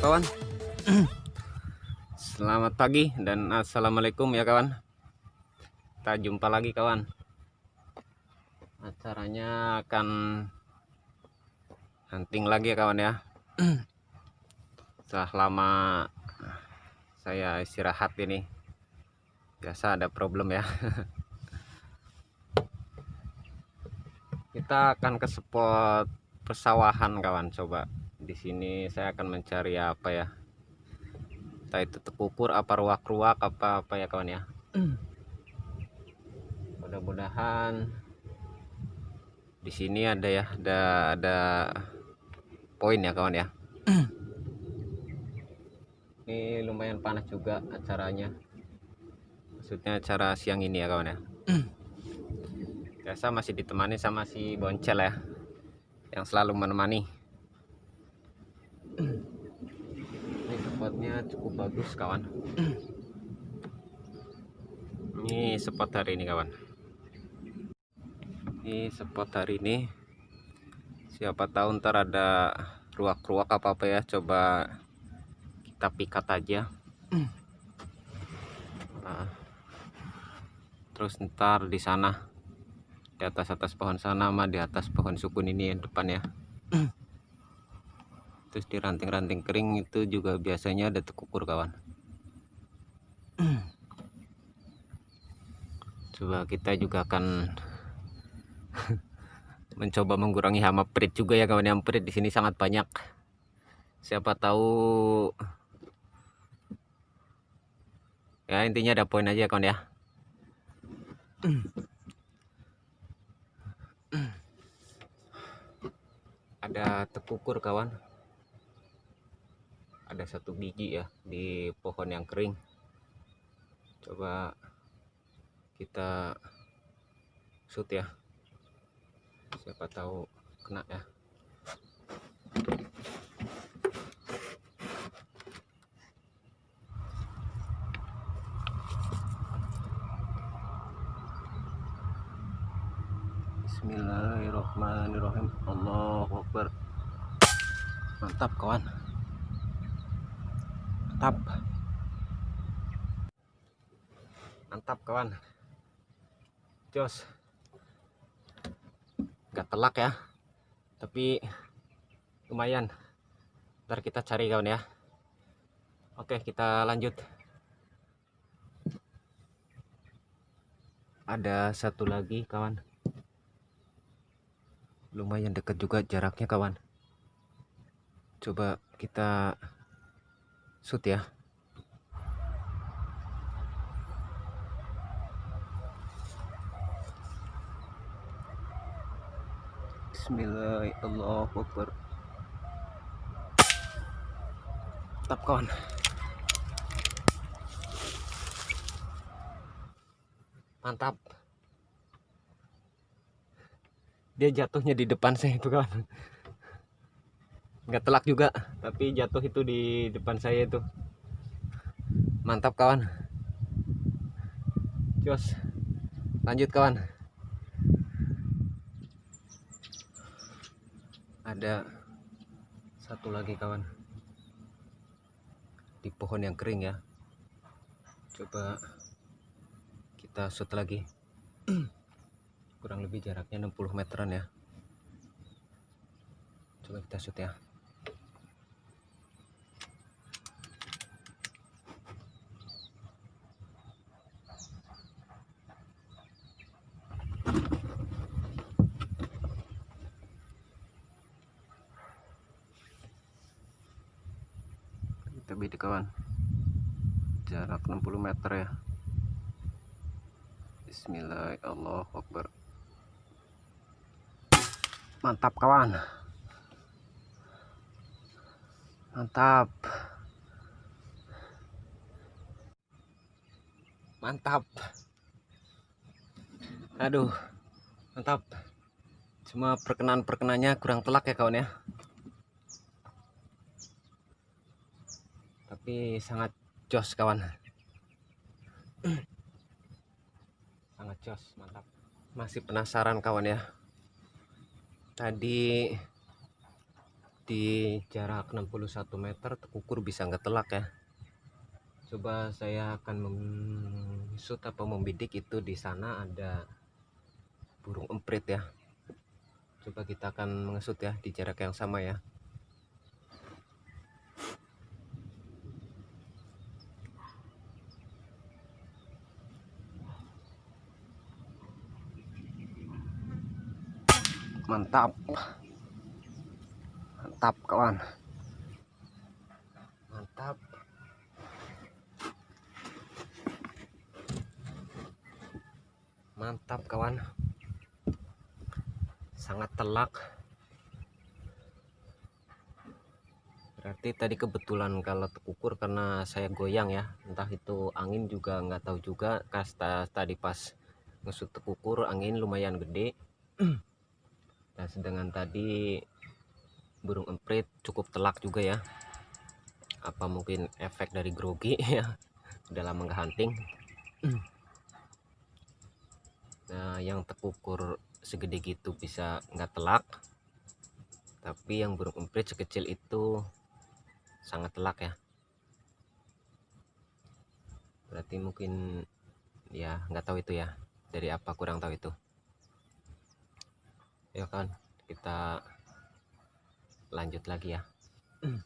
kawan. Selamat pagi dan Assalamualaikum ya kawan. Kita jumpa lagi kawan. Acaranya akan Hunting lagi ya kawan ya. Setelah lama Saya istirahat ini Biasa ada problem ya. Kita akan ke spot persawahan kawan coba di sini saya akan mencari apa ya? Entah itu tekukur apa ruak-ruak apa apa ya kawan ya? Mudah-mudahan di sini ada ya ada ada poin ya kawan ya? Ini lumayan panas juga acaranya. Maksudnya acara siang ini ya kawan ya? Biasa masih ditemani sama si boncel ya yang selalu menemani ini spotnya cukup bagus kawan. Ini spot hari ini kawan. Ini spot hari ini. Siapa tahu ntar ada ruak-ruak apa-apa ya coba kita pikat aja. Nah, terus ntar di sana di atas atas pohon sana sama di atas pohon sukun ini yang depan ya terus di ranting-ranting kering itu juga biasanya ada tekukur kawan. Coba kita juga akan mencoba mengurangi hama perit juga ya kawan. Yang perit di sini sangat banyak. Siapa tahu ya intinya ada poin aja kawan ya. Ada tekukur kawan ada satu biji ya di pohon yang kering. Coba kita shoot ya. Siapa tahu kena ya. Bismillahirrahmanirrahim. Allahu Akbar. Mantap kawan mantap. Mantap kawan. Jos. Gak telak ya tapi lumayan. Ntar kita cari kawan ya. Oke kita lanjut. Ada satu lagi kawan. Lumayan dekat juga jaraknya kawan. Coba kita shoot ya. Bismillahirrahmanirrahim. Tetap kawan. Mantap. Dia jatuhnya di depan saya itu kawan nggak telak juga. Tapi jatuh itu di depan saya itu. Mantap kawan. Jos. Lanjut kawan. Ada satu lagi kawan. Di pohon yang kering ya. Coba kita shoot lagi. Kurang lebih jaraknya 60 meteran ya. Coba kita shoot ya beda kawan jarak 60 meter ya. Bismillahirrahmanirrahim. Mantap kawan. Mantap. Mantap. Aduh mantap. Cuma perkenan perkenannya kurang telak ya kawan ya tapi sangat jos kawan. Sangat jos mantap. Masih penasaran kawan ya. Tadi di jarak 61 meter tekukur bisa nggak telak ya? Coba saya akan mengsut apa membidik itu di sana ada burung emprit ya. Coba kita akan mengesut ya di jarak yang sama ya mantap. Mantap kawan. Mantap. Mantap kawan. Sangat telak. Berarti tadi kebetulan kalau terukur karena saya goyang ya. Entah itu angin juga nggak tahu juga. Kasta tadi pas ngesut tekukur angin lumayan gede dan sedangkan tadi burung emprit cukup telak juga ya. Apa mungkin efek dari grogi? Ya dalam lama hunting. Nah yang tekukur segede gitu bisa nggak telak. Tapi yang burung emprit sekecil itu sangat telak ya. Berarti mungkin ya nggak tahu itu ya. Dari apa kurang tahu itu ya kan kita lanjut lagi ya.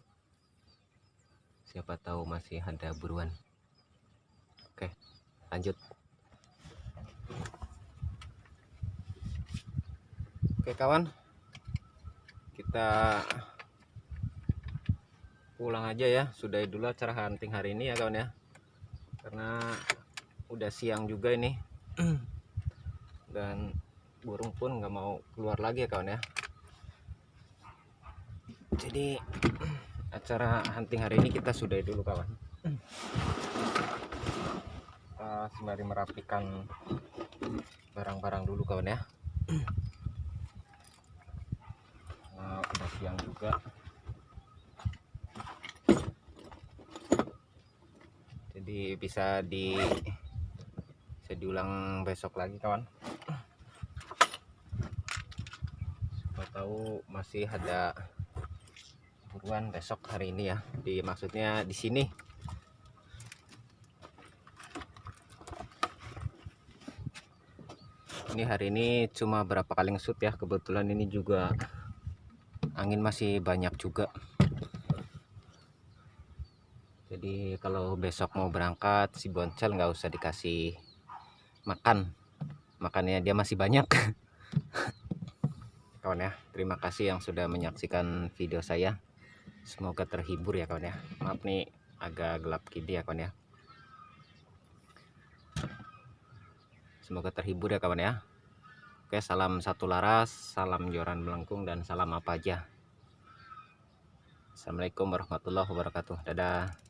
Siapa tahu masih ada buruan. Oke lanjut. Oke kawan. Kita pulang aja ya. Sudah dulu acara hunting hari ini ya kawan ya. Karena udah siang juga ini. Dan burung pun nggak mau keluar lagi ya kawan ya. Jadi acara hunting hari ini kita sudah dulu kawan. Kita sembari merapikan barang-barang dulu kawan ya. Nah, udah siang juga. Jadi bisa di bisa diulang besok lagi kawan siapa tahu masih ada buruan besok hari ini ya. Di maksudnya di sini. Ini hari ini cuma berapa kali ngesut ya. Kebetulan ini juga angin masih banyak juga. Jadi kalau besok mau berangkat si boncel nggak usah dikasih makan. Makannya dia masih banyak kawan ya. Terima kasih yang sudah menyaksikan video saya. Semoga terhibur ya kawan ya. Maaf nih agak gelap gini ya kawan ya. Semoga terhibur ya kawan ya. Oke salam satu laras salam joran melengkung dan salam apa aja. Assalamualaikum warahmatullahi wabarakatuh. Dadah